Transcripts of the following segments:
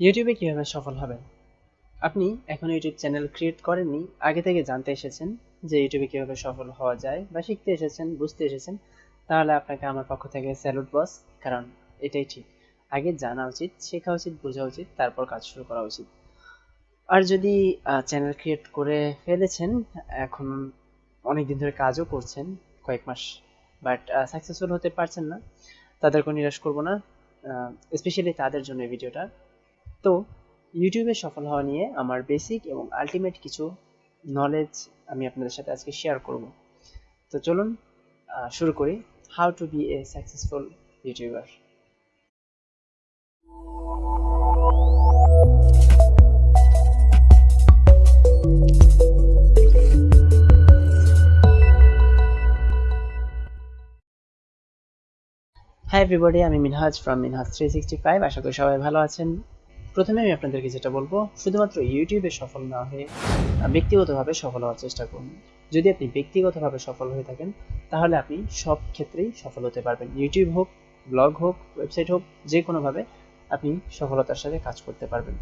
ইউটিউবে কীভাবে সফল হবেন? আপনি এখন ইউটিউব চ্যানেল ক্রিয়েট করেননি, আগে থেকে জানতে এসেছেন যে ইউটিউবে কীভাবে সফল হওয়া যায় বা শিখতে এসেছেন, বুঝতে এসেছেন, তাহলে আপনাকে আমার পক্ষ থেকে স্যালুট বস কারণ এটাই ঠিক। আগে জানা উচিত, শেখা উচিত, বোঝা উচিত, তারপর কাজ শুরু করা উচিত। আর যদি চ্যানেল ক্রিয়েট করে ফেলেছেন, এখন অনেকদিন ধরে কাজও করছেন, কয়েক মাস বাট সাকসেসফুল হতে পারছেন না তাদেরকে নিরাশ করব না স্পেশালি তাদের জন্য ভিডিওটা তো ইউটিউবে সফল হওয়া নিয়ে আমার বেসিক এবং আলটিমেট কিছু নলেজ আমি আপনাদের সাথে আজকে শেয়ার করব। তো চলুন শুরু করি। How to be a successful youtuber hi everybody আমি Minhaj from Minhaj three sixty five আশা করি সবাই ভালো আছেন। প্রথমে আমি আপনাদেরকে যেটা বলব, শুধুমাত্র ইউটিউবে সফল না হয়ে ব্যক্তিগতভাবে সফল হওয়ার চেষ্টা করুন। যদি আপনি ব্যক্তিগতভাবে সফল হয়ে থাকেন, তাহলে আপনি সব ক্ষেত্রেই সফল হতে পারবেন। ইউটিউব হোক, ব্লগ হোক, ওয়েবসাইট হোক যে কোনোভাবে আপনি সফলতার সাথে কাজ করতে পারবেন।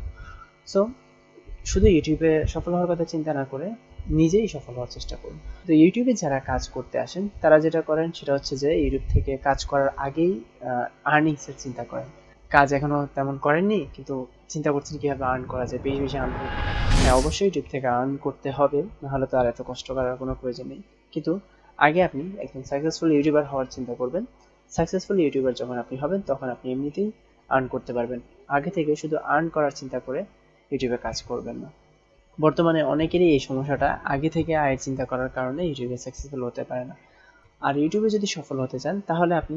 সো শুধু ইউটিউবে সফল হওয়ার কথা চিন্তা না করে নিজেই সফল হওয়ার চেষ্টা করুন। তো ইউটিউবে যারা কাজ করতে আসেন, তারা যেটা করেন, সেটা হচ্ছে যে, ইউটিউব থেকে কাজ করার আগেই আর্নিংসের চিন্তা করেন। কাজ এখনও তেমন করেননি, কিন্তু চিন্তা করছেন কীভাবে আর্ন করা যায়। বেশি বেশি আর্ন হ্যাঁ অবশ্যই ইউটিউব থেকে আর্ন করতে হবে, নাহলে তো আর এত কষ্ট করার কোনো প্রয়োজন নেই। কিন্তু আগে আপনি একদম সাকসেসফুল ইউটিউবার হওয়ার চিন্তা করবেন। সাকসেসফুল ইউটিউবার যখন আপনি হবেন, তখন আপনি এমনিতেই আর্ন করতে পারবেন। আগে থেকে শুধু আর্ন করার চিন্তা করে ইউটিউবে কাজ করবেন না। বর্তমানে অনেকেরই এই সমস্যাটা আগে থেকে আয়ের চিন্তা করার কারণে ইউটিউবে সাকসেসফুল হতে পারে না। আর ইউটিউবে যদি সফল হতে চান, তাহলে আপনি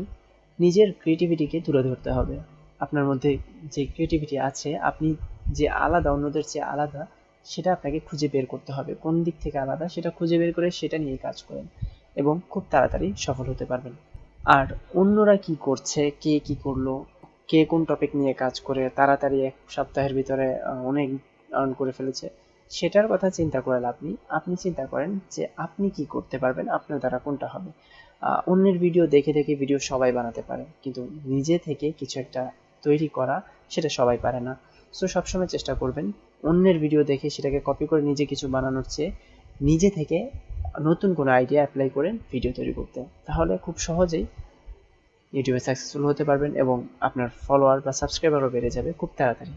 নিজের ক্রিয়েটিভিটিকে তুলে ধরতে হবে। আপনার মধ্যে যে ক্রিয়েটিভিটি আছে, আপনি যে আলাদা, অন্যদের চেয়ে আলাদা, সেটা আপনাকে খুঁজে বের করতে হবে। কোন দিক থেকে আলাদা, সেটা খুঁজে বের করে সেটা নিয়ে কাজ করেন এবং খুব তাড়াতাড়ি সফল হতে পারবেন। আর অন্যরা কি করছে, কে কি করল, কে কোন টপিক নিয়ে কাজ করে, তাড়াতাড়ি এক সপ্তাহের ভিতরে অনেক আর্ন করে ফেলেছে, সেটার কথা চিন্তা করে লাভ নেই আপনি চিন্তা করেন যে আপনি কি করতে পারবেন, আপনার দ্বারা কোনটা হবে। অন্যের ভিডিও দেখে দেখে ভিডিও সবাই বানাতে পারে, কিন্তু নিজে থেকে কিছু একটা তৈরি করা, সেটা সবাই পারে না। সো সবসময় চেষ্টা করবেন অন্যের ভিডিও দেখে সেটাকে কপি করে নিজে কিছু বানানোর চেয়ে নিজে থেকে নতুন কোনো আইডিয়া অ্যাপ্লাই করেন ভিডিও তৈরি করতে। তাহলে খুব সহজেই ইউটিউবে সাকসেসফুল হতে পারবেন এবং আপনার ফলোয়ার বা সাবস্ক্রাইবারও বেড়ে যাবে খুব তাড়াতাড়ি।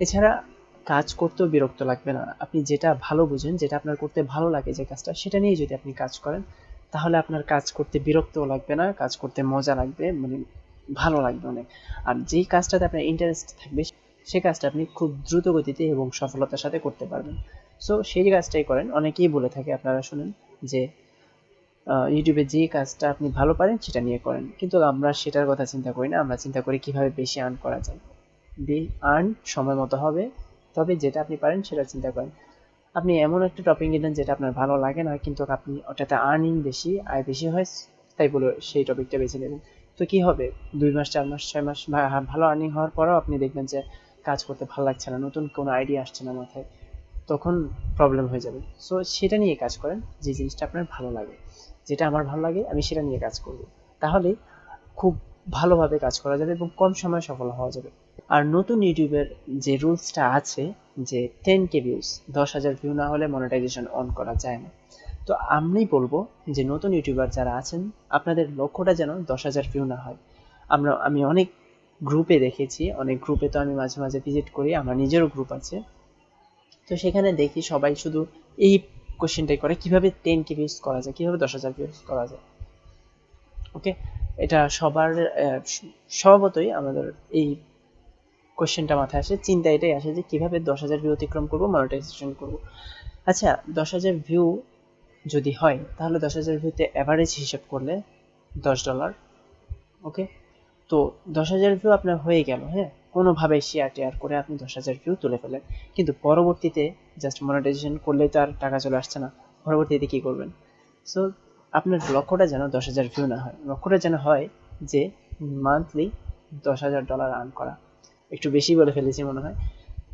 এছাড়া কাজ করতেও বিরক্ত লাগবে না। আপনি যেটা ভালো বুঝেন, যেটা আপনার করতে ভালো লাগে যে কাজটা, সেটা নিয়ে যদি আপনি কাজ করেন, তাহলে আপনার কাজ করতে বিরক্তও লাগবে না, কাজ করতে মজা লাগবে। মানে ভালো লাগবে অনেক। আর যেই কাজটাতে আপনার ইন্টারেস্ট থাকবে, সে কাজটা আপনি খুব দ্রুত গতিতে এবং সফলতার সাথে করতে পারবেন। সো সেই কাজটাই করেন, অনেকেই বলে থাকে, আপনারা শুনেন, যে ইউটিউবে যে কাজটা আপনি ভালো পারেন, সেটা নিয়ে করেন। কিন্তু আমরা সেটার কথা চিন্তা করি না, আমরা চিন্তা করি কীভাবে বেশি আর্ন করা যায়। বি আর্ন সময় মতো হবে, তবে যেটা আপনি পারেন, সেটা চিন্তা করেন। আপনি এমন একটা টপিক নিলেন যেটা আপনার ভালো লাগে না, কিন্তু আপনি ওটাতে আর্নিং বেশি, আয় বেশি হয়, তাই বলে সেই টপিকটা বেছে নেবেন। তো কি হবে? দুই মাস, চার মাস, ছয় মাস ভালো আর্নিং হওয়ার পরেও আপনি দেখবেন যে কাজ করতে ভালো লাগছে না, নতুন কোনো আইডিয়া আসছে না মাথায়, তখন প্রবলেম হয়ে যাবে। সো সেটা নিয়ে কাজ করেন, যে জিনিসটা আপনার ভালো লাগে। যেটা আমার ভালো লাগে, আমি সেটা নিয়ে কাজ করব। তাহলে খুব ভালোভাবে কাজ করা যাবে এবং কম সময়ে সফল হওয়া যাবে। আর নতুন ইউটিউবের যে রুলসটা আছে, যে টেন কে ভিউস দশ হাজার ভিউ না হলে মনিটাইজেশন অন করা যায় না। তো আমি বলব যে নতুন ইউটিউবার যারা আছেন, আপনাদের লক্ষ্যটা যেন দশ হাজার ভিউ না হয়। আমরা, আমি অনেক গ্রুপে দেখেছি, অনেক গ্রুপে তো আমি মাঝে মাঝে ভিজিট করি, আমার নিজেরও গ্রুপ আছে। তো সেখানে দেখি সবাই শুধু এই কোশ্চেনটাই করে, কীভাবে টেন কে ভিউজ করা যায়, কীভাবে দশ হাজার ভিউজ করা যায়। ওকে এটা সবার স্বভাবতই আমাদের এই কোশ্চেনটা মাথায় আসে। চিন্তা এটাই আসে যে কীভাবে দশ হাজার ভিউ অতিক্রম করব মনিটাইজেশন করব। আচ্ছা দশ হাজার ভিউ যদি হয়, তাহলে দশ হাজার ভিউতে অ্যাভারেজ হিসেব করলে দশ ডলার ওকে তো দশ হাজার ভিউ আপনার হয়ে গেল হ্যাঁ? কোনোভাবে শেয়ার টেয়ার করে আপনি দশ হাজার ভিউ তুলে ফেলেন কিন্তু পরবর্তীতে জাস্ট মনিটাইজেশন করলেই তো আর টাকা চলে আসছে না। পরবর্তীতে কী করবেন? সো আপনার লক্ষ্যটা যেন দশ হাজার ভিউ না হয়। লক্ষ্যটা যেন হয় যে মান্থলি দশ হাজার ডলার আর্ন করা। একটু বেশি বলে ফেলেছি মনে হয়।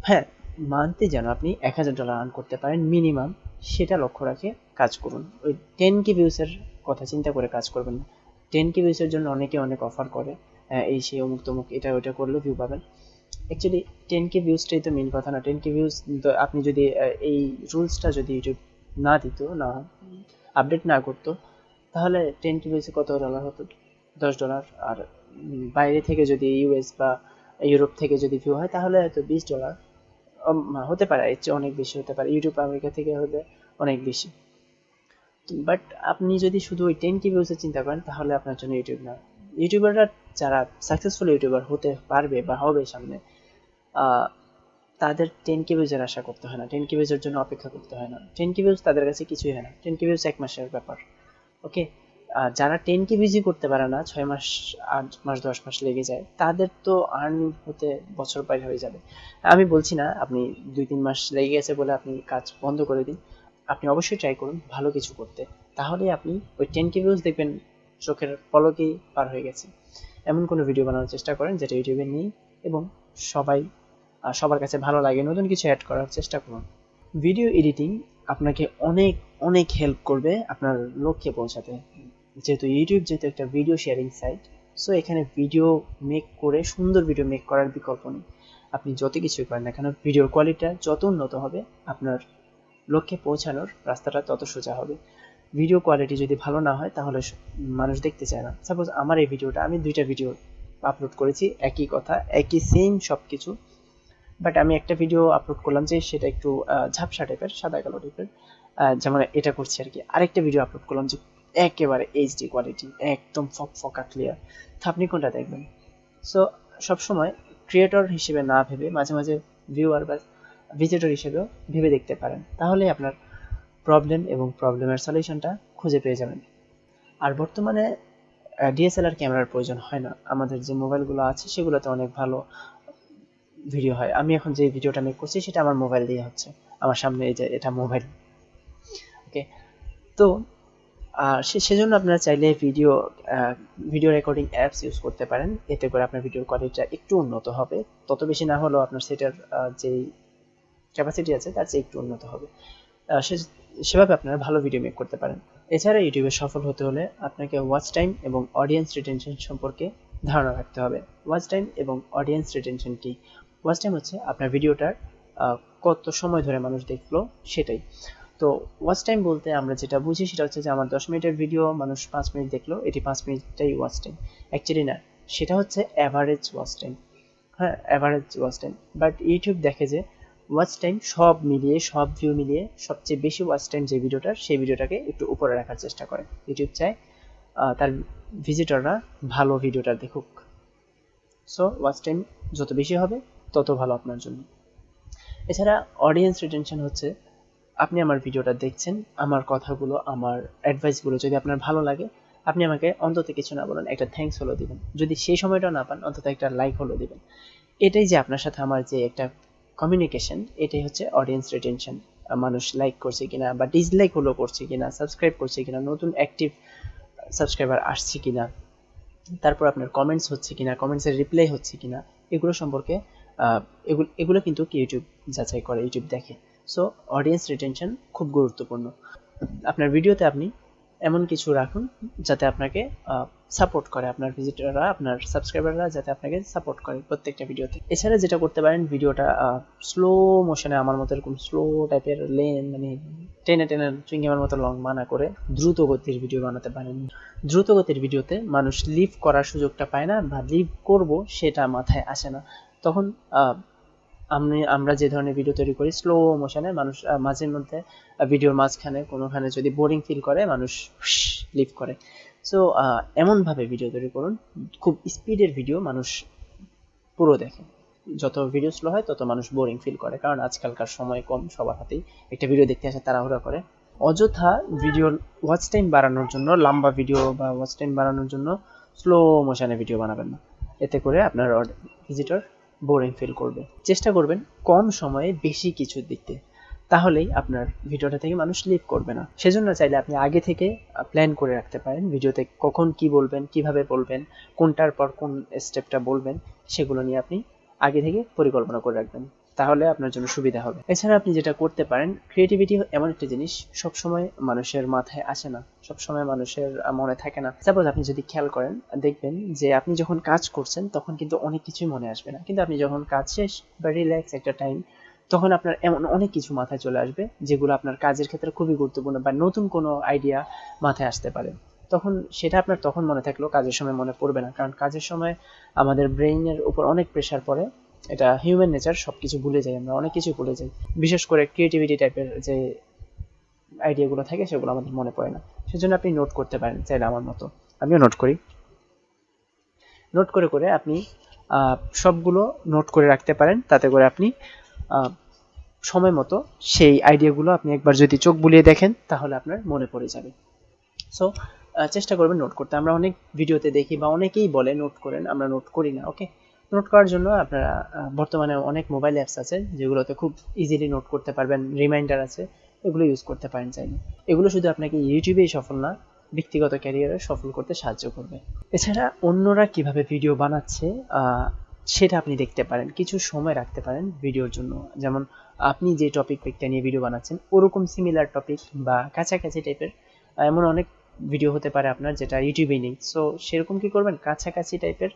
হ্যাঁ মান্থলি যেন আপনি এক হাজার ডলার আর্ন করতে পারেন মিনিমাম সেটা লক্ষ্য রাখে, কাজ করুন। ওই টেন কে ভিউসের কথা চিন্তা করে কাজ করবেন না। টেন কে ভিউসের জন্য অনেকে অনেক অফার করে এই সেই অমুক তমুক, এটা ওইটা করলেও ভিউ পাবেন। অ্যাকচুয়ালি টেন কে ভিউজটাই তো মেন কথা না। টেন কে ভিউজ আপনি যদি এই রুলসটা যদি ইউটিউব না দিত, না আপডেট না করতো, তাহলে টেন কে ভিউজে কত ডলার হতো? দশ ডলার আর বাইরে থেকে যদি ইউএস বা ইউরোপ থেকে যদি ভিউ হয়, তাহলে হয়তো বিশ ডলার হতে পারে, এর চেয়ে অনেক বেশি হতে পারে। ইউটিউব আমেরিকা থেকে হলে অনেক বেশি। বাট আপনি যদি শুধু ওই টেন কে ভিউজের চিন্তা করেন, তাহলে আপনার জন্য ইউটিউব না। ইউটিউবাররা যারা সাকসেসফুল ইউটিউবার হতে পারবে বা হবে সামনে তাদের টেন কে ভিউজের আশা করতে হয় না। টেন কে ভিউজের জন্য অপেক্ষা করতে হয় না। টেন কে ভিউজ তাদের কাছে কিছুই হয় না। টেন কে ভিউজ এক মাসের ব্যাপার। ওকে যারা টেন কে ভিউজই করতে পারে না, ছয় মাস, আট মাস, দশ মাস লেগে যায়, তাদের তো আর্নিং হতে বছর পার হয়ে যাবে। আমি বলছি না, আপনি দুই, তিন মাস লেগে গেছে বলে আপনি কাজ বন্ধ করে দিন। আপনি অবশ্যই ট্রাই করুন, ভালো কিছু করতে। তাহলে আপনি ওই টেন কে ভিউজ দেখবেন, চোখের পলকেই পার হয়ে গেছে। এমন কোনো ভিডিও বানানোর চেষ্টা করেন যেটা ইউটিউবে নেই এবং সবাই সবার কাছে ভালো লাগে। নতুন কিছু অ্যাড করার চেষ্টা করুন। ভিডিও এডিটিং আপনাকে অনেক অনেক হেল্প করবে আপনার লক্ষ্যে পৌঁছাতে। যেহেতু ইউটিউব যেহেতু একটা ভিডিও শেয়ারিং সাইট সো এখানে ভিডিও মেক করে, সুন্দর ভিডিও মেক করার বিকল্প নেই। আপনি যত কিছুই করেন না কেন ভিডিওর কোয়ালিটিটা যত উন্নত হবে, আপনার লক্ষ্যে পৌঁছানোর রাস্তাটা তত সোজা হবে। ভিডিও কোয়ালিটি যদি ভালো না হয়, তাহলে মানুষ দেখতে চায় না। সাপোজ আমার এই ভিডিওটা আমি দুইটা ভিডিও আপলোড করেছি, একই কথা, একই সেম সব কিছু বাট আমি একটা ভিডিও আপলোড করলাম যে সেটা একটু ঝাপসা টাইপের সাদা কালো টাইপের যেমন এটা করছি আর কি। আরেকটা ভিডিও আপলোড করলাম যে একেবারে এইচডি কোয়ালিটি একদম ফক ফকা ক্লিয়ার তা আপনি কোনটা দেখবেন? সো সবসময় ক্রিয়েটর হিসেবে না ভেবে মাঝে মাঝে ভিউয়ার বা ভিজিটর হিসেবেও ভেবে দেখতে পারেন। তাহলে আপনার প্রবলেম এবং প্রবলেমের সলিউশনটা খুঁজে পেয়ে যাবেন। আর বর্তমানে ডিএসএলআর ক্যামেরার প্রয়োজন হয় না। আমাদের যে মোবাইলগুলো আছে, সেগুলোতে অনেক ভালো ভিডিও হয়। আমি এখন যে ভিডিওটা মেক করছি, সেটা আমার মোবাইল দিয়ে হচ্ছে। আমার সামনে এই যে, এটা মোবাইল ওকে তো সেজন্য আপনারা চাইলে video video recording apps use করতে পারেন। এতে করে আপনার ভিডিওর কোয়ালিটিটা একটু উন্নত হবে। তত বেশি না হলেও আপনার সেটার যেই ক্যাপাসিটি আছে, তার চেয়ে একটু উন্নত হবে। সেভাবে আপনারা ভালো ভিডিও মেক করতে পারেন। এছাড়া ইউটিউবে সফল হতে হলে আপনাকে ওয়াচ টাইম এবং অডিয়েন্স রিটেনশন সম্পর্কে ধারণা রাখতে হবে। ওয়াচ টাইম এবং অডিয়েন্স রিটেনশন কি? ওয়াচ টাইম হচ্ছে আপনার ভিডিওটার কত সময় ধরে মানুষ দেখল সেটাই। তো ওয়াচ টাইম বলতে আমরা যেটা বুঝি সেটা হচ্ছে যে আমার দশ মিনিটের ভিডিও মানুষ পাঁচ মিনিট দেখল, এটি পাঁচ মিনিটটাই ওয়াচ টাইম অ্যাকচুয়ালি না, সেটা হচ্ছে অ্যাভারেজ ওয়াচ টাইম হ্যাঁ average watch time but YouTube দেখে যে ওয়াচ টাইম সব মিলিয়ে, সব ভিউ মিলিয়ে সবচেয়ে বেশি ওয়াচ টাইম যে ভিডিওটার সেই ভিডিওটাকে একটু উপরে রাখার চেষ্টা করে। ইউটিউব চায় তার ভিজিটররা ভালো ভিডিওটা দেখুক। সো ওয়াচ টাইম যত বেশি হবে, তত ভালো আপনার জন্য। এছাড়া অডিয়েন্স রিটেনশন হচ্ছে আপনি আমার ভিডিওটা দেখছেন, আমার কথাগুলো, আমার অ্যাডভাইসগুলো যদি আপনার ভালো লাগে, আপনি আমাকে অন্তত কিছু না বলেন, একটা থ্যাঙ্কস হলো দিবেন। যদি সেই সময়টা না পান, অন্তত একটা লাইক হলো দিবেন। এটাই যে আপনার সাথে আমার যে একটা কমিউনিকেশন এটাই হচ্ছে অডিয়েন্স রিটেনশন মানুষ লাইক করছে কিনা বা ডিসলাইক হলো করছে কিনা সাবস্ক্রাইব করছে কিনা, নতুন অ্যাক্টিভ সাবস্ক্রাইবার আসছে কিনা, তারপর আপনার কমেন্টস হচ্ছে কিনা কমেন্টসের রিপ্লাই হচ্ছে কিনা, এগুলো সম্পর্কে এগুলো এগুলো কিন্তু ইউটিউব যাচাই করে ইউটিউব দেখে। সো অডিয়েন্স রিটেনশন খুব গুরুত্বপূর্ণ। আপনার ভিডিওতে আপনি এমন কিছু রাখুন যাতে আপনাকে সাপোর্ট করে আপনার ভিজিটররা আপনার সাবস্ক্রাইবাররা যাতে আপনাকে সাপোর্ট করে প্রত্যেকটা ভিডিওতে এছাড়া যেটা করতে পারেন ভিডিওটা স্লো মোশনে আমার মতো এরকম স্লো টাইপের লেন মানে টেনে টেনে চুইংগামের মতো লং মানা করে দ্রুত গতির ভিডিও বানাতে পারেন। দ্রুত গতির ভিডিওতে মানুষ লিভ করার সুযোগটা পায় না বা লিভ করব সেটা মাথায় আসে না। তখন আমি, আমরা যে ধরনের ভিডিও তৈরি করি স্লো মোশনে মানুষ মাঝে মধ্যে ভিডিওর মাঝখানে, কোনোখানে যদি বোরিং ফিল করে, মানুষ লিভ করে। সো এমনভাবে ভিডিও তৈরি করুন, খুব স্পিডের ভিডিও মানুষ পুরো দেখে। যত ভিডিও স্লো হয়, তত মানুষ বোরিং ফিল করে, কারণ আজকালকার সময় কম, সবার হাতেই একটা ভিডিও দেখতে আসে, তাড়াহুড়া করে। অযথা ভিডিও ওয়াচ টাইম বাড়ানোর জন্য, লম্বা ভিডিও বা ওয়াচ টাইম বাড়ানোর জন্য স্লো মোশনে ভিডিও বানাবেন না। এতে করে আপনার ভিজিটর বোরিং ফিল করবে। চেষ্টা করবেন কম সময়ে বেশি কিছু দিতে তাহলেই আপনার ভিডিওটা থেকে মানুষ লিভ করবে না। সেজন্য চাইলে আপনি আগে থেকে প্ল্যান করে রাখতে পারেন। ভিডিওতে কখন কি বলবেন, কীভাবে বলবেন, কোনটার পর কোন স্টেপটা বলবেন, সেগুলো নিয়ে আপনি আগে থেকে পরিকল্পনা করে রাখবেন। তাহলে আপনার জন্য সুবিধা হবে। এছাড়া আপনি যেটা করতে পারেন ক্রিয়েটিভিটি এমন একটা জিনিস সব সময় মানুষের মাথায় আসে না সব সময় মানুষের মনে থাকে না। সাপোজ আপনি যদি খেয়াল করেন, দেখবেন যে আপনি যখন কাজ করছেন, তখন কিন্তু অনেক কিছুই মনে আসবে না। কিন্তু আপনি যখন কাজ শেষ বা রিল্যাক্স একটা টাইম তখন আপনার এমন অনেক কিছু মাথায় চলে আসবে, যেগুলো আপনার কাজের ক্ষেত্রে খুবই গুরুত্বপূর্ণ বা নতুন কোনো আইডিয়া মাথায় আসতে পারে। তখন সেটা আপনার তখন মনে থাকলেও কাজের সময় মনে পড়বে না। কারণ কাজের সময় আমাদের ব্রেইনের উপর অনেক প্রেশার পড়ে এটা হিউম্যান নেচার সব কিছু ভুলে যাই আমরা, অনেক কিছু ভুলে যাই। বিশেষ করে ক্রিয়েটিভিটি টাইপের যে আইডিয়াগুলো থাকে, সেগুলো আমাদের মনে পড়ে না। সেজন্য আপনি নোট করতে পারেন, চাইলে আমার মতো। আমিও নোট করি। নোট করে করে আপনি সবগুলো নোট করে রাখতে পারেন, তাতে করে আপনি সময় মতো সেই আইডিয়াগুলো আপনি একবার যদি চোখ বুলিয়ে দেখেন, তাহলে আপনার মনে পড়ে যাবে। সো চেষ্টা করবেন নোট করতে। আমরা অনেক ভিডিওতে দেখি বা অনেকেই বলে নোট করেন, আমরা নোট করি না ওকে নোট করার জন্য আপনারা বর্তমানে অনেক মোবাইল অ্যাপস আছে যেগুলোতে খুব ইজিলি নোট করতে পারবেন রিমাইন্ডার আছে, এগুলো ইউজ করতে পারেন চাইলে। এগুলো শুধু আপনাকে ইউটিউবেই সফল না, ব্যক্তিগত ক্যারিয়ারে সফল করতে সাহায্য করবে। এছাড়া অন্যরা কীভাবে ভিডিও বানাচ্ছে সেটা আপনি দেখতে পারেন, কিছু সময় রাখতে পারেন ভিডিওর জন্য। যেমন আপনি যে টপিক পিকটা নিয়ে ভিডিও বানাচ্ছেন, ওরকম সিমিলার টপিক বা কাছাকাছি টাইপের এমন অনেক ভিডিও হতে পারে আপনার যেটা ইউটিউবে নেই। সো সেরকম কি করবেন? কাছাকাছি টাইপের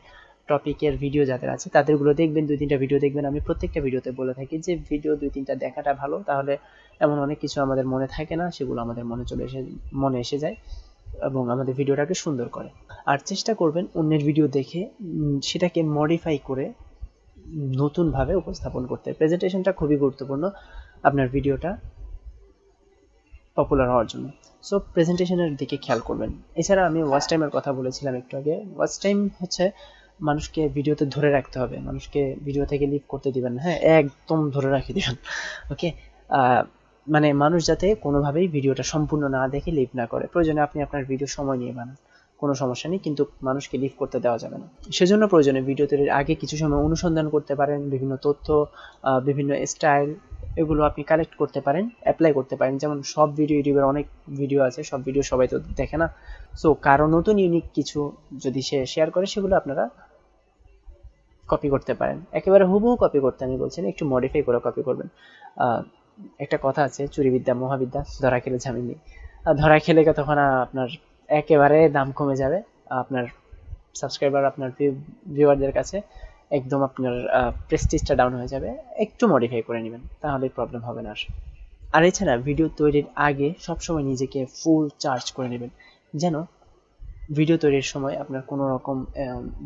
টপিকের ভিডিও যাদের আছে, তাদেরগুলো দেখবেন, দুই তিনটা ভিডিও দেখবেন। আমি প্রত্যেকটা ভিডিওতে বলে থাকি যে ভিডিও দুই তিনটা দেখাটা ভালো। তাহলে এমন অনেক কিছু আমাদের মনে থাকে না, সেগুলো আমাদের মনে চলে এসে, মনে এসে যায় এবং আমাদের ভিডিওটাকে সুন্দর করে। আর চেষ্টা করবেন অন্যের ভিডিও দেখে সেটাকে মডিফাই করে নতুনভাবে উপস্থাপন করতে। প্রেজেন্টেশনটা খুবই গুরুত্বপূর্ণ আপনার ভিডিওটা পপুলার হওয়ার জন্য। সো প্রেজেন্টেশনের দিকে খেয়াল করবেন। এছাড়া আমি ওয়াচ টাইমের কথা বলেছিলাম একটু আগে। ওয়াচ টাইম হচ্ছে মানুষকে ভিডিওতে ধরে রাখতে হবে। মানুষকে ভিডিও থেকে লিভ করতে দিবেন হ্যাঁ একদম ধরে রাখি দিবেন। ওকে মানে মানুষ যাতে কোনোভাবেই ভিডিওটা সম্পূর্ণ না দেখে লিভ না করে। প্রয়োজনে আপনি আপনার ভিডিও সময় নিয়ে বানান। কোনো সমস্যা নেই, কিন্তু মানুষকে লিভ করতে দেওয়া যাবে না। সেজন্য প্রয়োজনে ভিডিও তৈরির আগে কিছু সময় অনুসন্ধান করতে পারেন। বিভিন্ন তথ্য বিভিন্ন স্টাইল এগুলো আপনি কালেক্ট করতে পারেন অ্যাপ্লাই করতে পারেন। যেমন সব ভিডিও ইউটিউবের অনেক ভিডিও আছে, সব ভিডিও সবাই তো দেখে না। সো কারও নতুন ইউনিক কিছু যদি সে শেয়ার করে, সেগুলো আপনারা কপি করতে পারেন। একেবারে হুবহু কপি করতে আমি বলছি না, একটু মডিফাই করে কপি করবেন। একটা কথা আছে, চুরিবিদ্যা, মহাবিদ্যা, ধরা খেলে ঝামেলি ধরা খেলে তখন আপনার একেবারে দাম কমে যাবে। আপনার সাবস্ক্রাইবার আপনার ভিউয়ারদের কাছে একদম আপনার প্রেস্টিজটা ডাউন হয়ে যাবে। একটু মডিফাই করে নেবেন, তাহলে প্রবলেম হবে না আর। এছাড়া ভিডিও তৈরির আগে সবসময় নিজেকে ফুল চার্জ করে নেবেন। যেন ভিডিও তৈরির সময় আপনার কোনো রকম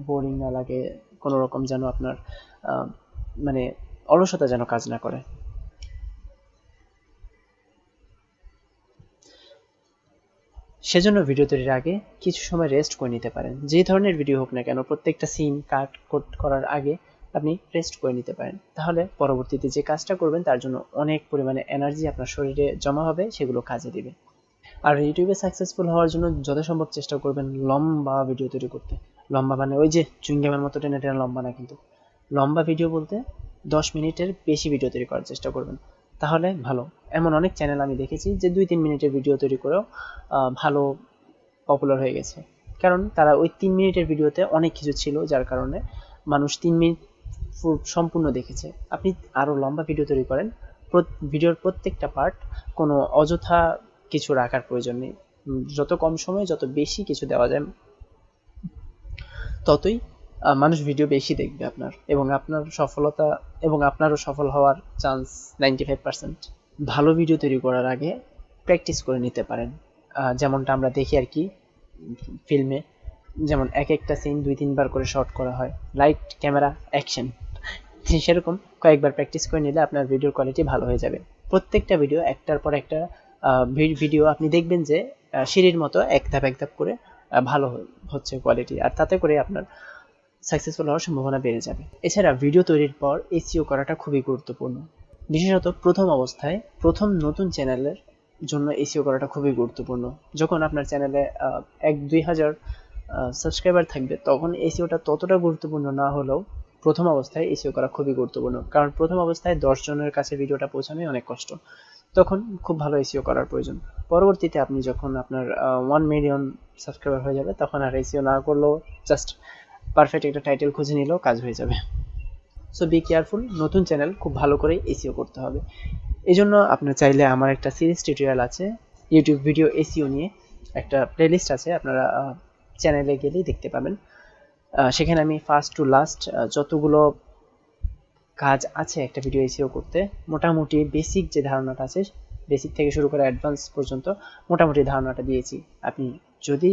বোরিং না লাগে কোনো রকম যেন আপনার মানে অলসতা যেন কাজ না করে। সেজন্য ভিডিও তৈরির আগে কিছু সময় রেস্ট করে নিতে পারেন। যে ধরনের ভিডিও হোক না কেন, প্রত্যেকটা সিন কাট কোট করার আগে আপনি রেস্ট করে নিতে পারেন। তাহলে পরবর্তীতে যে কাজটা করবেন, তার জন্য অনেক পরিমাণে এনার্জি আপনার শরীরে জমা হবে, সেগুলো কাজে দিবে। আর ইউটিউবে সাকসেসফুল হওয়ার জন্য যথাসম্ভব চেষ্টা করবেন লম্বা ভিডিও তৈরি করতে। লম্বা মানে ওই যে চুইংগামের মতো টেনে টেনে লম্বা না কিন্তু। লম্বা ভিডিও বলতে দশ মিনিটের বেশি ভিডিও তৈরি করার চেষ্টা করবেন। তাহলে ভালো। এমন অনেক চ্যানেল আমি দেখেছি যে দুই তিন মিনিটের ভিডিও তৈরি করেও ভালো পপুলার হয়ে গেছে। কারণ তারা ওই তিন মিনিটের ভিডিওতে অনেক কিছু ছিল, যার কারণে মানুষ তিন মিনিট সম্পূর্ণ দেখেছে। আপনি আরও লম্বা ভিডিও তৈরি করেন ভিডিওর প্রত্যেকটা পার্ট কোনো অযথা কিছু রাখার প্রয়োজন নেই। যত কম সময়ে, যত বেশি কিছু দেওয়া যায় ততই মানুষ ভিডিও বেশি দেখবে আপনার। এবং আপনার সফলতা এবং আপনারও সফল হওয়ার চান্স নাইনটি ফাইভ পার্সেন্ট ভালো ভিডিও তৈরি করার আগে প্র্যাকটিস করে নিতে পারেন। যেমনটা আমরা দেখি আর কি ফিল্মে যেমন এক একটা সিন দুই, তিনবার করে শর্ট করা হয়। লাইট ক্যামেরা অ্যাকশন সেরকম কয়েকবার প্র্যাকটিস করে নিলে আপনার ভিডিওর কোয়ালিটি ভালো হয়ে যাবে। প্রত্যেকটা ভিডিও একটার পর একটা ভিডিও আপনি দেখবেন যে সিঁড়ির মতো এক ধাপ এক ধাপ করে ভালো হচ্ছে কোয়ালিটি আর তাতে করে আপনার সাকসেসফুল হওয়ার সম্ভাবনা বেড়ে যাবে। এছাড়া ভিডিও তৈরির পর এসিও করাটা খুবই গুরুত্বপূর্ণ। বিশেষত প্রথম অবস্থায় প্রথম নতুন চ্যানেলের জন্য এসিও করাটা খুবই গুরুত্বপূর্ণ। যখন আপনার চ্যানেলে এক দুই হাজার সাবস্ক্রাইবার থাকবে, তখন এসিওটা ততটা গুরুত্বপূর্ণ না হলেও প্রথম অবস্থায় এসিও করা খুবই গুরুত্বপূর্ণ। কারণ প্রথম অবস্থায় দশজনের কাছে ভিডিওটা পৌঁছানোই অনেক কষ্ট। তখন খুব ভালো এসিও করার প্রয়োজন। পরবর্তীতে আপনি যখন আপনার ওয়ান মিলিয়ন সাবস্ক্রাইবার হয়ে যাবে, তখন আর এসিও না করলেও জাস্ট পারফেক্ট একটা টাইটেল খুঁজে নিলেও কাজ হয়ে যাবে। সো বি কেয়ারফুল নতুন চ্যানেল খুব ভালো করে এসিও করতে হবে। এই জন্য আপনার চাইলে আমার একটা সিরিজ টিউটোরিয়াল আছে ইউটিউব ভিডিও এসিও নিয়ে একটা প্লেলিস্ট আছে, আপনারা চ্যানেলে গেলেই দেখতে পাবেন। সেখানে আমি ফার্স্ট টু লাস্ট যতগুলো কাজ আছে একটা ভিডিও এসিও করতে। মোটামুটি বেসিক যে ধারণাটা আছে বেসিক থেকে শুরু করে অ্যাডভান্স পর্যন্ত মোটামুটি ধারণাটা দিয়েছি। আপনি যদি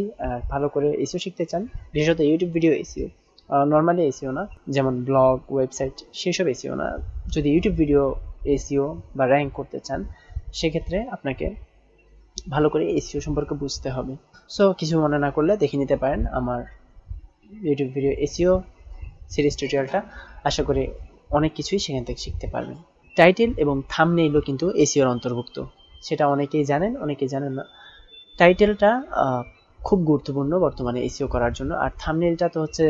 ভালো করে এসিও শিখতে চান, বিশেষত YouTube video SEO normally SEO না, যেমন ব্লগ ওয়েবসাইট সেসব এসিও না, যদি ইউটিউব ভিডিও এসিও বা র্যাঙ্ক করতে চান, সেক্ষেত্রে আপনাকে ভালো করে এসিও সম্পর্কে বুঝতে হবে। সো কিছু মনে না করলে দেখে নিতে পারেন আমার ইউটিউব ভিডিও এসিও সিরিজ টিউটোরিয়ালটা আশা করি অনেক কিছুই সেখান থেকে শিখতে পারবেন। টাইটেল এবং থামনেইলও কিন্তু এসিওর অন্তর্ভুক্ত। সেটা অনেকেই জানেন অনেকেই জানেন না। টাইটেলটা খুব গুরুত্বপূর্ণ বর্তমানে এসিও করার জন্য। আর থামনেইলটা তো হচ্ছে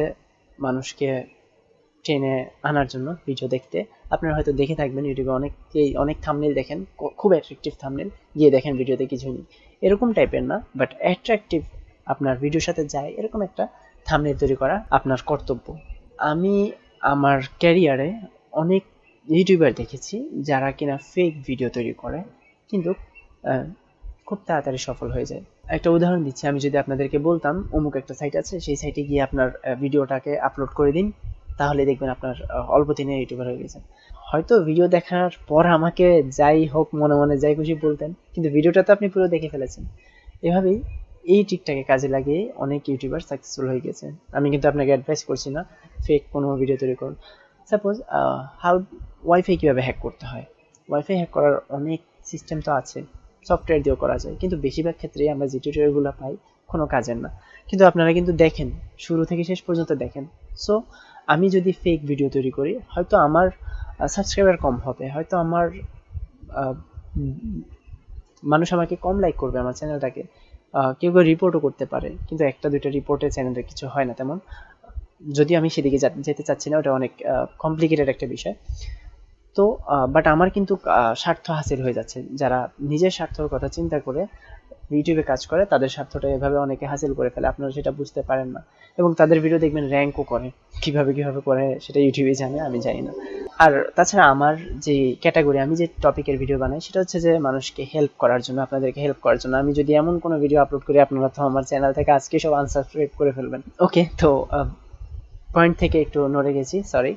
মানুষকে ট্রেনে আনার জন্য ভিডিও দেখতে। আপনারা হয়তো দেখে থাকবেন ইউটিউবে অনেকেই অনেক থামনেল দেখেন খুব অ্যাট্রাকটিভ থামনেল গিয়ে দেখেন ভিডিওতে কিছুই নেই। এরকম টাইপের না বাট অ্যাট্রাকটিভ আপনার ভিডিওর সাথে যায়, এরকম একটা থামনেল তৈরি করা আপনার কর্তব্য। আমি আমার ক্যারিয়ারে অনেক ইউটিউবার দেখেছি যারা কিনা ফেক ভিডিও তৈরি করে, কিন্তু খুব তাড়াতাড়ি সফল হয়ে যায়। একটা উদাহরণ দিচ্ছি, আমি যদি আপনাদেরকে বলতাম, অমুক একটা সাইট আছে, সেই সাইটে গিয়ে আপনার ভিডিওটাকে আপলোড করে দিন, তাহলে দেখবেন আপনার অল্প দিনে ইউটিউবার হয়ে গেছেন। হয়তো ভিডিও দেখার পর আমাকে যাই হোক, মনে মনে যাই খুশি বলতেন, কিন্তু ভিডিওটা তো আপনি পুরো দেখে ফেলেছেন। এভাবেই এই টিকটাকে কাজে লাগিয়ে অনেক ইউটিউবার সাকসেসফুল হয়ে গেছে। আমি কিন্তু আপনাকে অ্যাডভাইস করছি না ফেক কোনো ভিডিও তৈরি করুন। সাপোজ হাউ ওয়াইফাই কীভাবে হ্যাক করতে হয়? ওয়াইফাই হ্যাক করার অনেক সিস্টেম তো আছে সফটওয়্যার দিয়েও করা যায়। কিন্তু বেশিরভাগ ক্ষেত্রেই আমরা যে টিউটোরিয়ালগুলো পাই, কোনো কাজের না। কিন্তু আপনারা কিন্তু দেখেন, শুরু থেকে শেষ পর্যন্ত দেখেন। সো আমি যদি ফেক ভিডিও তৈরি করি, হয়তো আমার সাবস্ক্রাইবার কম হবে। হয়তো আমার মানুষ আমাকে কম লাইক করবে আমার চ্যানেলটাকে কেউ কেউ রিপোর্টও করতে পারে, কিন্তু একটা, দুইটা রিপোর্টে চ্যানেলের কিছু হয় না তেমন। যদি আমি সেদিকে যেতে চাচ্ছি না, ওটা অনেক কমপ্লিকেটেড একটা বিষয়। তো বাট আমার কিন্তু স্বার্থ হাসিল হয়ে যাচ্ছে। যারা নিজের স্বার্থর কথা চিন্তা করে ইউটিউবে কাজ করে, তাদের স্বার্থটা এভাবে অনেকে হাসিল করে ফেলে। আপনারা সেটা বুঝতে পারেন না। এবং তাদের ভিডিও দেখবেন র্যাঙ্কও করে। কীভাবে কীভাবে করে, সেটা ইউটিউবে জানে, আমি জানি না। আর তাছাড়া আমার যে ক্যাটাগরি আমি যে টপিকের ভিডিও বানাই, সেটা হচ্ছে যে মানুষকে হেল্প করার জন্য, আপনাদেরকে হেল্প করার জন্য। আমি যদি এমন কোনো ভিডিও আপলোড করি, আপনারা তো আমার চ্যানেল থেকে আজকে সব আনসাবস্ক্রাইব করে ফেলবেন। ওকে তো পয়েন্ট থেকে একটু নড়ে গেছি সরি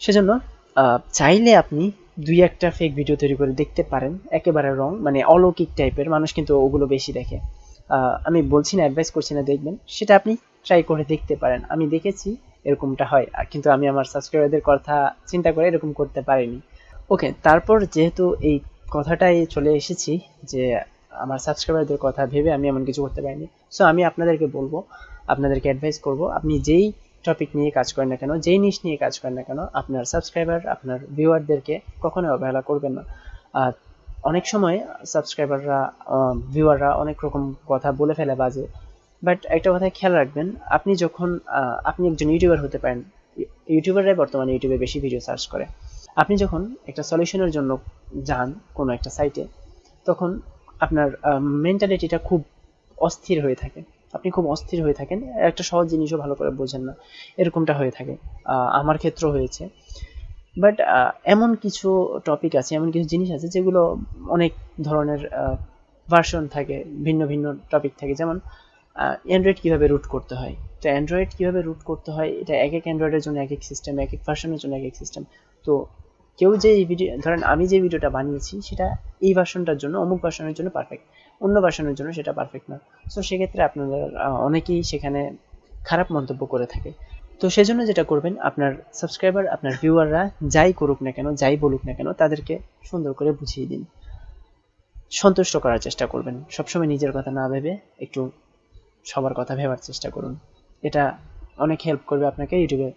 সেজন্য চাইলে আপনি দুই একটা ফেক ভিডিও তৈরি করে দেখতে পারেন, একেবারে রং মানে অলৌকিক টাইপের মানুষ কিন্তু ওগুলো বেশি দেখে। আমি বলছি না অ্যাডভাইস করছি না, দেখবেন। সেটা আপনি ট্রাই করে দেখতে পারেন। আমি দেখেছি এরকমটা হয়। কিন্তু আমি আমার সাবস্ক্রাইবারদের কথা চিন্তা করে এরকম করতে পারিনি। ওকে তারপর যেহেতু এই কথাটাই চলে এসেছি যে আমার সাবস্ক্রাইবারদের কথা ভেবে আমি এমন কিছু করতে পারিনি। সো আমি আপনাদেরকে বলব, আপনাদেরকে অ্যাডভাইস করব, আপনি যেই টপিক নিয়ে কাজ করেন না কেন, যেই নিশ নিয়ে কাজ করেন না কেন, আপনার সাবস্ক্রাইবার আপনার ভিউয়ারদেরকে কখনো অবহেলা করবেন না। আর অনেক সময় সাবস্ক্রাইবাররা ভিউয়াররা অনেক রকম কথা বলে ফেলে বাজে। বাট একটা কথা খেয়াল রাখবেন, আপনি যখন আপনি একজন ইউটিউবার হতে পারেন ইউটিউবাররাই বর্তমানে ইউটিউবে বেশি ভিডিও সার্চ করে। আপনি যখন একটা সলিউশনের জন্য যান কোনো একটা সাইটে তখন আপনার মেন্টালিটিটা খুব অস্থির হয়ে থাকে। আপনি খুব অস্থির হয়ে থাকেন, একটা সহজ জিনিসও ভালো করে বোঝেন না। এরকমটা হয়ে থাকে। আমার ক্ষেত্রেও হয়েছে। বাট এমন কিছু টপিক আছে, এমন কিছু জিনিস আছে যেগুলো অনেক ধরনের ভার্সন থাকে, ভিন্ন ভিন্ন টপিক থাকে। যেমন অ্যান্ড্রয়েড কীভাবে রুট করতে হয়? তো অ্যান্ড্রয়েড কীভাবে রুট করতে হয়? এটা এক এক অ্যান্ড্রয়েডের জন্য এক এক সিস্টেম এক এক ভার্সনের জন্য এক এক সিস্টেম তো কেউ যে এই ভিডিও ধরেন আমি যে ভিডিওটা বানিয়েছি, সেটা এই ভার্সনটার জন্য, অমুক ভার্সনের জন্য পারফেক্ট অন্য ভার্সনের জন্য সেটা পারফেক্ট না। সো সেক্ষেত্রে আপনাদের অনেকেই সেখানে খারাপ মন্তব্য করে থাকে। তো সেজন্য যেটা করবেন, আপনার সাবস্ক্রাইবার আপনার ভিউয়াররা যাই করুক না কেন, যাই বলুক না কেন, তাদেরকে সুন্দর করে বুঝিয়ে দিন। সন্তুষ্ট করার চেষ্টা করবেন। সবসময় নিজের কথা না ভেবে একটু সবার কথা ভেবার চেষ্টা করুন। এটা অনেক হেল্প করবে আপনাকে ইউটিউবে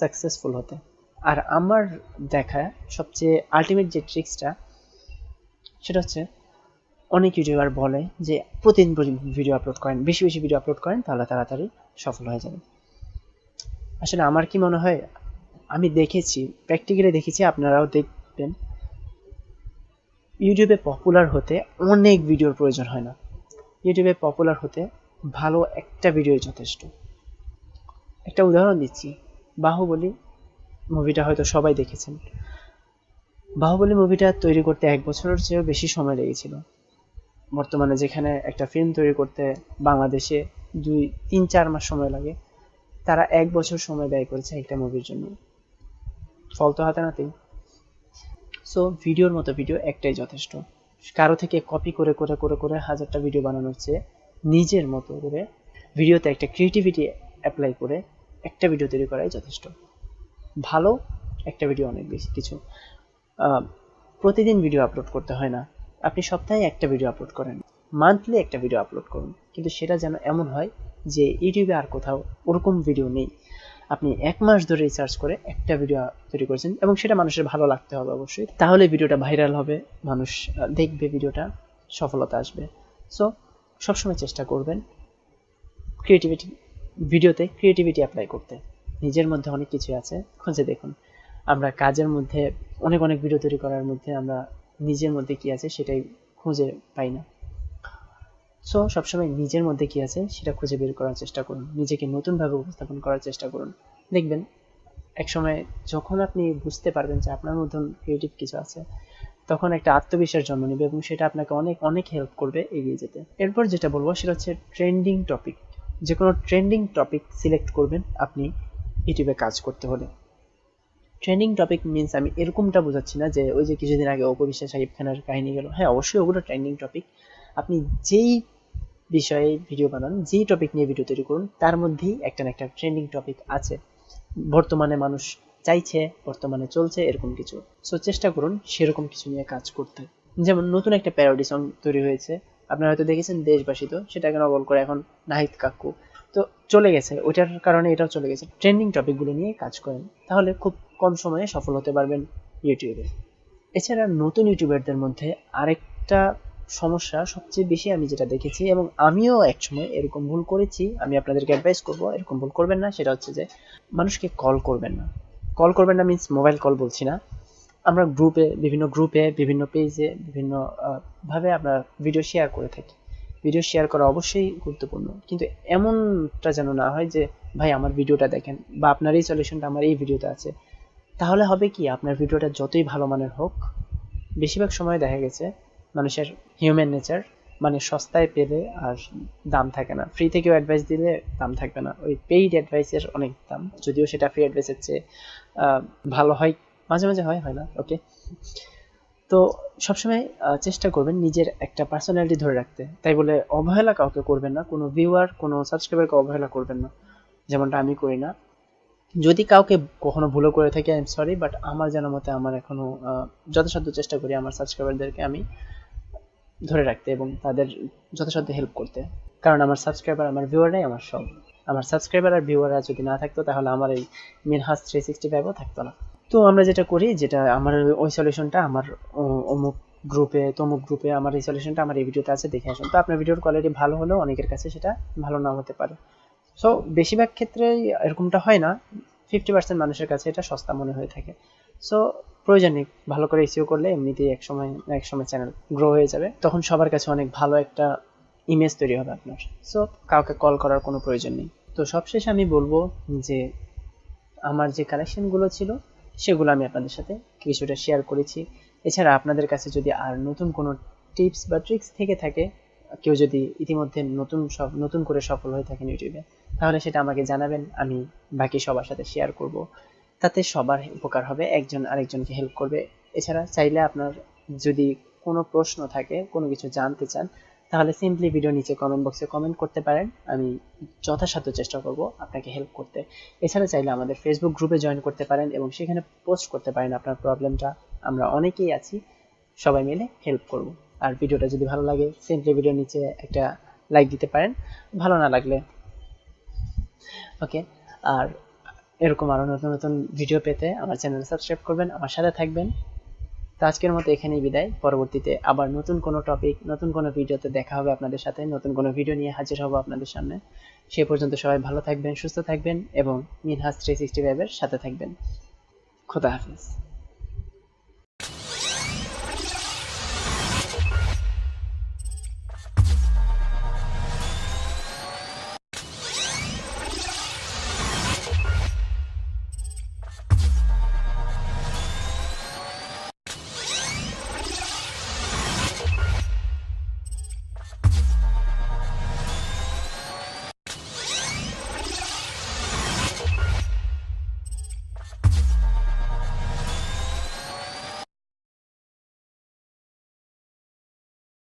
সাকসেসফুল হতে। আর আমার দেখা সবচেয়ে আলটিমেট যে ট্রিক্সটা সেটা হচ্ছে অনেক ইউটিউবার বলে যে প্রতিদিন ভিডিও আপলোড করেন, বেশি বেশি ভিডিও আপলোড করেন, তাহলে তাড়াতাড়ি সফল হয়ে যাবে আসলে আমার কি মনে হয়, আমি দেখেছি প্র্যাকটিক্যালি দেখেছি, আপনারাও দেখবেন ইউটিউবে পপুলার হতে অনেক ভিডিওর প্রয়োজন হয় না। ইউটিউবে পপুলার হতে ভালো একটা ভিডিও যথেষ্ট। একটা উদাহরণ দিচ্ছি। বাহুবলী মুভিটা হয়তো সবাই দেখেছেন। বাহুবলী মুভিটা তৈরি করতে এক বছরের চেয়েও বেশি সময় লেগেছিল। বর্তমানে যেখানে একটা ফিল্ম তৈরি করতে বাংলাদেশে দুই, তিন, চার মাস সময় লাগে, তারা এক বছর সময় ব্যয় করেছে একটা মুভির জন্য। ফল তো হাতে নাতেই। সো ভিডিওর মতো ভিডিও একটাই যথেষ্ট। কারও থেকে কপি করে করে করে করে হাজারটা ভিডিও বানানোর চেয়ে নিজের মতো করে ভিডিওতে একটা ক্রিয়েটিভিটি অ্যাপ্লাই করে একটা ভিডিও তৈরি করাই যথেষ্ট। ভালো একটা ভিডিও অনেক বেশি। কিছু প্রতিদিন ভিডিও আপলোড করতে হয় না। আপনি সপ্তাহে একটা ভিডিও আপলোড করেন। মান্থলি একটা ভিডিও আপলোড করুন। কিন্তু সেটা যেন এমন হয় যে ইউটিউবে আর কোথাও ওরকম ভিডিও নেই। আপনি এক মাস ধরে রিসার্চ করে একটা ভিডিও তৈরি করেছেন এবং সেটা মানুষের ভালো লাগতে হবে অবশ্যই। তাহলে ভিডিওটা ভাইরাল হবে। মানুষ দেখবে ভিডিওটা সফলতা আসবে। সো সবসময় চেষ্টা করবেন ক্রিয়েটিভিটি ভিডিওতে ক্রিয়েটিভিটি অ্যাপ্লাই করতে। নিজের মধ্যে অনেক কিছু আছে, খুঁজে দেখুন। আমরা কাজের মধ্যে, অনেক অনেক ভিডিও তৈরি করার মধ্যে আমরা নিজের মধ্যে কি আছে সেটাই খুঁজে পাই না। সো সবসময় নিজের মধ্যে কি আছে সেটা খুঁজে বের করার চেষ্টা করুন। নিজেকে নতুনভাবে উপস্থাপন করার চেষ্টা করুন। দেখবেন, একসময় যখন আপনি বুঝতে পারবেন যে আপনার মতন ক্রিয়েটিভ কিছু আছে তখন একটা আত্মবিশ্বাস জন্ম নেবে এবং সেটা আপনাকে অনেক অনেক হেল্প করবে এগিয়ে যেতে। এরপর যেটা বলব সেটা হচ্ছে ট্রেন্ডিং টপিক যে কোনো ট্রেন্ডিং টপিক সিলেক্ট করবেন আপনি ইউটিউবে কাজ করতে হলে। ট্রেন্ডিং টপিক মিনস আমি এরকমটা বোঝাচ্ছি না যে ওই যে কিছুদিন আগে অপবিশ্বাস সাহিব খানের কাহিনী গেল। হ্যাঁ অবশ্যই ওগুলো ট্রেন্ডিং টপিক আপনি যেই বিষয়ে ভিডিও বানান, যেই টপিক নিয়ে ভিডিও তৈরি করুন, তার মধ্যেই একটা না একটা ট্রেন্ডিং টপিক আছে। বর্তমানে মানুষ চাইছে, বর্তমানে চলছে, এরকম কিছু। সো চেষ্টা করুন সেরকম কিছু নিয়ে কাজ করতে। যেমন নতুন একটা প্যারোডি সং তৈরি হয়েছে। আপনারা হয়তো দেখেছেন দেশবাসী তো, সেটাকে নকল করে এখন নাহিদ কাকু। তো চলে গেছে, ওইটার কারণে এটাও চলে গেছে। ট্রেন্ডিং টপিকগুলো নিয়ে কাজ করেন। তাহলে খুব কম সময়ে সফল হতে পারবেন ইউটিউবে। এছাড়া নতুন ইউটিউবারদের মধ্যে আরেকটা সমস্যা সবচেয়ে বেশি আমি যেটা দেখেছি এবং আমিও একসময় এরকম ভুল করেছি, আমি আপনাদেরকে অ্যাডভাইস করব, এরকম ভুল করবেন না। সেটা হচ্ছে যে, মানুষকে কল করবেন না। কল করবেন না মিনস মোবাইল কল বলছি না। আমরা গ্রুপে বিভিন্ন গ্রুপে বিভিন্ন পেজে বিভিন্ন ভাবে আমরা ভিডিও শেয়ার করে থাকি। ভিডিও শেয়ার করা অবশ্যই গুরুত্বপূর্ণ। কিন্তু এমনটা যেন না হয় যে, ভাই, আমার ভিডিওটা দেখেন বা আপনার এই সলিউশনটা আমার এই ভিডিওতে আছে। তাহলে হবে কি, আপনার ভিডিওটা যতই ভালো মানের হোক, বেশিরভাগ সময় দেখা গেছে মানুষের হিউম্যান নেচার মানে সস্তায় পেলে আর দাম থাকে না। ফ্রি থেকেও অ্যাডভাইস দিলে দাম থাকবে না। ওই পেইড অ্যাডভাইসের অনেক দাম। যদিও সেটা ফ্রি অ্যাডভাইসের চেয়ে ভালো হয়। মাঝে মাঝে হয় হয় না? ওকে তো সবসময় চেষ্টা করবেন নিজের একটা পার্সোনালিটি ধরে রাখতে। তাই বলে অবহেলা কাউকে করবেন না। কোনো ভিউয়ার কোনো সাবস্ক্রাইবারকে অবহেলা করবেন না। যেমনটা আমি করি না। যদি কাউকে কখনো ভুলও করে থাকি আই এম সরি বাট আমার জানা মতে আমার এখনও যথাসাধ্য চেষ্টা করি আমার সাবস্ক্রাইবারদেরকে আমি ধরে রাখতে এবং তাদের যথাসাধ্য হেল্প করতে। কারণ আমার সাবস্ক্রাইবার আমার ভিউয়াররাই আমার সব। আমার সাবস্ক্রাইবার আর ভিউয়াররা যদি না থাকতো, তাহলে আমার এই মিনহাস থ্রি সিক্সটি ফাইভও থাকতো না। তো আমরা যেটা করি, যেটা আমার ওই সলিউশনটা আমার অমুক গ্রুপে তমুক গ্রুপে আমার এই সলিউশনটা আমার এই ভিডিওতে আছে, দেখে আসুন। তো আপনার ভিডিওর কোয়ালিটি ভালো হলেও অনেকের কাছে সেটা ভালো না হতে পারে। সো বেশিরভাগ ক্ষেত্রেই এরকমটা হয় না। ফিফটি পার্সেন্ট মানুষের কাছে এটা সস্তা মনে হয়ে থাকে। সো প্রয়োজন নেই। ভালো করে এসিও করলে এমনিতেই এক সময় এক সময় চ্যানেল গ্রো হয়ে যাবে। তখন সবার কাছে অনেক ভালো একটা ইমেজ তৈরি হবে আপনার। সো কাউকে কল করার কোনো প্রয়োজন নেই। তো সবশেষে আমি বলব যে, আমার যে কালেকশনগুলো ছিল, সেগুলো আমি আপনাদের সাথে কিছুটা শেয়ার করেছি। এছাড়া আপনাদের কাছে যদি আর নতুন কোনো টিপস বা ট্রিক্স থেকে থাকে, কেউ যদি ইতিমধ্যে নতুন সব, নতুন করে সফল হয়ে থাকেন ইউটিউবে, তাহলে সেটা আমাকে জানাবেন, আমি বাকি সবার সাথে শেয়ার করব। তাতে সবার উপকার হবে, একজন আরেকজনকে হেল্প করবে। এছাড়া চাইলে আপনার যদি কোনো প্রশ্ন থাকে, কোনো কিছু জানতে চান তাহলে সিম্পলি ভিডিও নিচে কমেন্ট বক্সে কমেন্ট করতে পারেন। আমি যথাসাধ্য চেষ্টা করব আপনাকে হেল্প করতে। এছাড়া চাইলে আমাদের ফেসবুক গ্রুপে জয়েন করতে পারেন এবং সেখানে পোস্ট করতে পারেন আপনার প্রবলেমটা আমরা অনেকেই আছি, সবাই মিলে হেল্প করব। আর ভিডিওটা যদি ভালো লাগে সিম্পলি ভিডিও নিচে একটা লাইক দিতে পারেন। ভালো না লাগলে ওকে আর এরকম আরও নতুন নতুন ভিডিও পেতে আমার চ্যানেল সাবস্ক্রাইব করবেন। আমার সাথে থাকবেন। তো আজকের মতো এখানেই বিদায়। পরবর্তীতে আবার নতুন কোনো টপিক নতুন কোনো ভিডিওতে দেখা হবে আপনাদের সাথে, নতুন কোনো ভিডিও নিয়ে হাজির হব আপনাদের সামনে। সে পর্যন্ত সবাই ভালো থাকবেন, সুস্থ থাকবেন এবং মিনহাজ থ্রি সিক্সটি ফাইভের সাথে থাকবেন। খোদা হাফিজ।